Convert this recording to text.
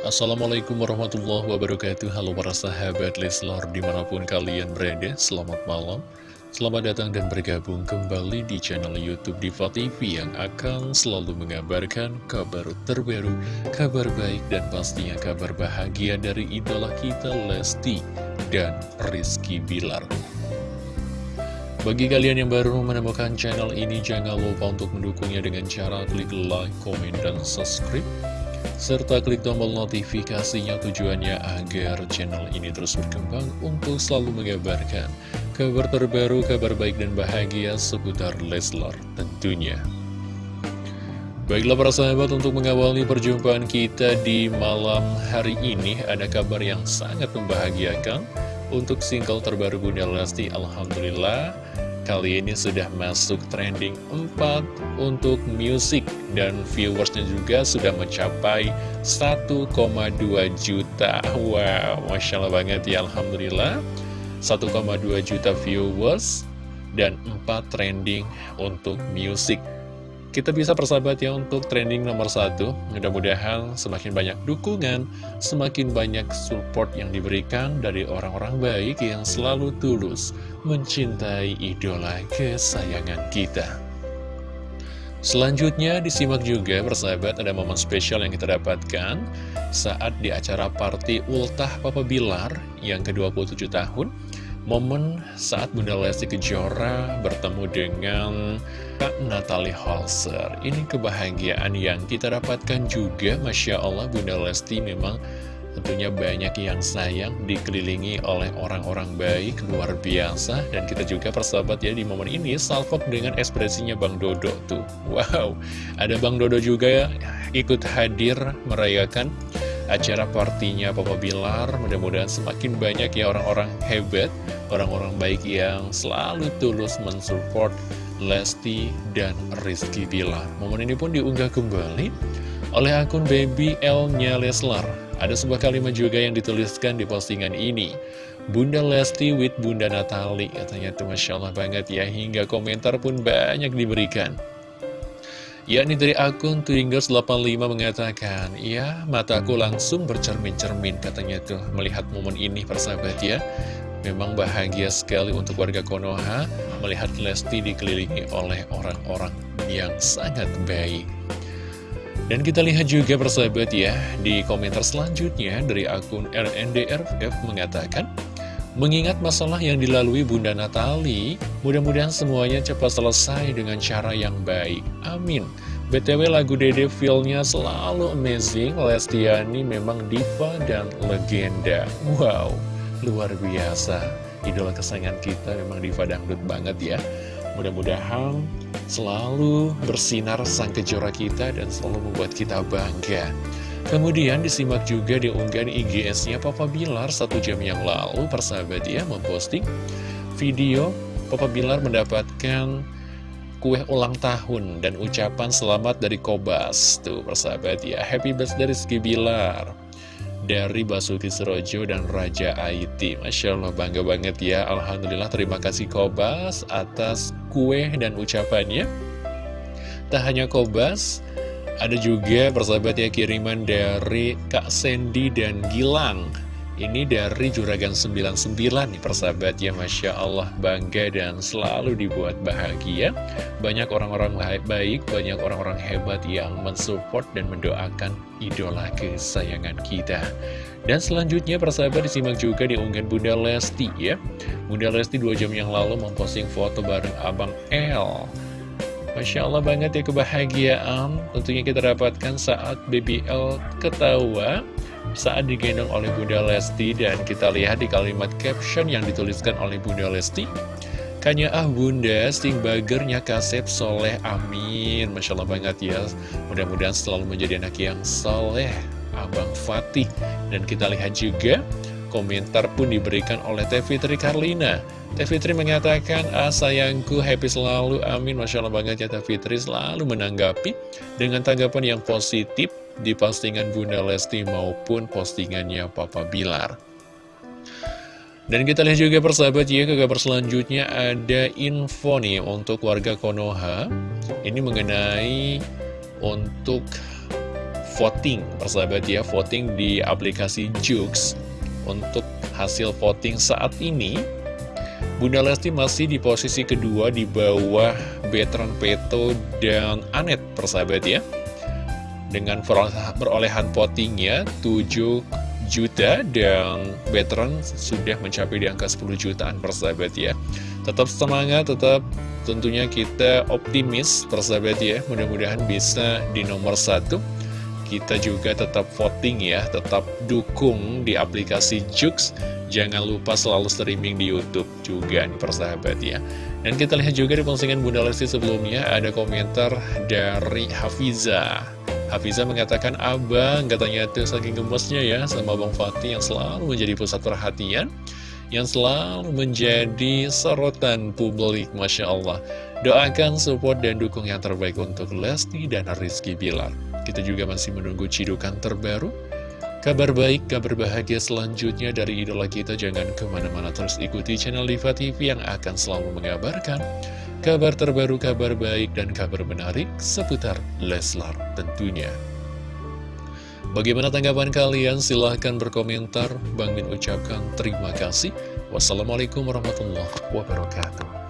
Assalamualaikum warahmatullahi wabarakatuh. Halo para sahabat Leslar di mana pun kalian berada Selamat malam. Selamat datang dan bergabung kembali di channel Youtube Diva TV Yang akan selalu mengabarkan kabar terbaru Kabar baik dan pastinya kabar bahagia dari idola kita Lesti dan Rizky Bilar. Bagi kalian yang baru menemukan channel ini, jangan lupa untuk mendukungnya dengan cara klik like, komen, dan subscribe serta klik tombol notifikasinya tujuannya agar channel ini terus berkembang untuk selalu mengabarkan kabar terbaru, kabar baik dan bahagia seputar Leslar tentunya. Baiklah para sahabat untuk mengawali perjumpaan kita di malam hari ini ada kabar yang sangat membahagiakan untuk single terbaru Bunda Lesti Alhamdulillah kali ini sudah masuk trending 4 untuk musik dan viewersnya juga sudah mencapai 1,2 juta. Wow Masya Allah banget ya Alhamdulillah. 1,2 juta viewers dan 4 trending untuk musik kita bisa persahabat ya untuk trending nomor satu. Mudah-mudahan semakin banyak dukungan Semakin banyak support yang diberikan dari orang-orang baik Yang selalu tulus mencintai idola kesayangan kita. Selanjutnya disimak juga persahabat ada momen spesial yang kita dapatkan Saat di acara party Ultah Papa Bilar yang ke-27 tahun Momen saat Bunda Lesti Kejora bertemu dengan Kak Natalie Holzer. Ini kebahagiaan yang kita dapatkan juga. Masya Allah Bunda Lesti memang tentunya banyak yang sayang Dikelilingi oleh orang-orang baik luar biasa. Dan kita juga persahabat ya di momen ini Salfok dengan ekspresinya Bang Dodo tuh. Wow, ada Bang Dodo juga ya ikut hadir merayakan acara partinya Papa Bilar Mudah-mudahan semakin banyak ya orang-orang hebat Orang-orang baik yang selalu tulus mensupport Lesti dan Rizky Bilar. Momen ini pun diunggah kembali oleh akun Baby L-nya Leslar. Ada sebuah kalimat juga yang dituliskan di postingan ini. Bunda Lesti with Bunda Natali Katanya. Itu Masya Allah banget ya Hingga komentar pun banyak diberikan yakni dari akun Twingers85 mengatakan, ya mataku langsung bercermin-cermin katanya tuh melihat momen ini persahabat ya. Memang bahagia sekali untuk warga Konoha melihat Lesti dikelilingi oleh orang-orang yang sangat baik. Dan kita lihat juga persahabat ya, di komentar selanjutnya dari akun RNDRF mengatakan, Mengingat masalah yang dilalui Bunda Natali, mudah-mudahan semuanya cepat selesai dengan cara yang baik. Amin. BTW lagu Dede feel-nya selalu amazing, Lestiani memang diva dan legenda. Wow, luar biasa. Idola kesayangan kita memang diva dangdut banget ya. Mudah-mudahan selalu bersinar sang kejora kita dan selalu membuat kita bangga. Kemudian disimak juga di unggahan IGS-nya Papa Bilar satu jam yang lalu persahabat ya memposting video Papa Bilar mendapatkan kue ulang tahun dan ucapan selamat dari Kobas. Tuh persahabat ya happy birthday Rizky Bilar dari Basuki Serojo dan Raja Aiti. Masya Allah bangga banget ya Alhamdulillah terima kasih Kobas atas kue dan ucapannya. Tak hanya Kobas ada juga persahabat ya kiriman dari Kak Sandy dan Gilang. Ini dari Juragan 99 nih persahabat ya Masya Allah bangga dan selalu dibuat bahagia. Banyak orang-orang baik, banyak orang-orang hebat yang mensupport dan mendoakan idola kesayangan kita. Dan selanjutnya persahabat disimak juga di unggahan Bunda Lesti ya. Bunda Lesti dua jam yang lalu memposting foto bareng Abang L Masya Allah banget ya kebahagiaan Tentunya kita dapatkan saat BBL ketawa Saat digendong oleh Bunda Lesti Dan kita lihat di kalimat caption yang dituliskan oleh Bunda Lesti. Kanya ah bunda, sting bagernya kasep soleh, amin. Masya Allah banget ya. Mudah-mudahan selalu menjadi anak yang soleh Abang Fatih. Dan kita lihat juga Komentar pun diberikan oleh Teh Fitri Karlina. Teh Fitri mengatakan, ah sayangku happy selalu, amin. Masya Allah banget ya Teh Fitri selalu menanggapi Dengan tanggapan yang positif di postingan Bunda Lesti maupun postingannya Papa Bilar. Dan kita lihat juga persahabat ya ke kabar selanjutnya ada info nih untuk warga Konoha. Ini mengenai untuk voting, persahabat ya, voting di aplikasi Jux untuk hasil voting saat ini. Bunda Lesti masih di posisi kedua di bawah Betran Peto dan Anet, persahabat ya. Dengan perolehan votingnya 7 juta dan veteran sudah mencapai di angka 10 jutaan persahabat ya tetap semangat tetap tentunya kita optimis persahabat ya mudah-mudahan bisa di nomor satu kita juga tetap voting ya tetap dukung di aplikasi Jux jangan lupa selalu streaming di Youtube juga nih persahabat ya dan kita lihat juga di postingan Bunda Lesti sebelumnya ada komentar dari Hafiza Hafiza mengatakan, Abang, katanya tuh saking gemesnya ya sama Bang Fatih yang selalu menjadi pusat perhatian, yang selalu menjadi sorotan publik, Masya Allah. Doakan, support, dan dukung yang terbaik untuk Lesti dan Rizky Bilar. Kita juga masih menunggu cidukan terbaru. Kabar baik, kabar bahagia selanjutnya dari idola kita. Jangan ke mana-mana terus ikuti channel Diva TV yang akan selalu mengabarkan kabar terbaru, kabar baik, dan kabar menarik seputar Leslar tentunya. Bagaimana tanggapan kalian? Silahkan berkomentar. Bang Min ucapkan terima kasih. Wassalamualaikum warahmatullahi wabarakatuh.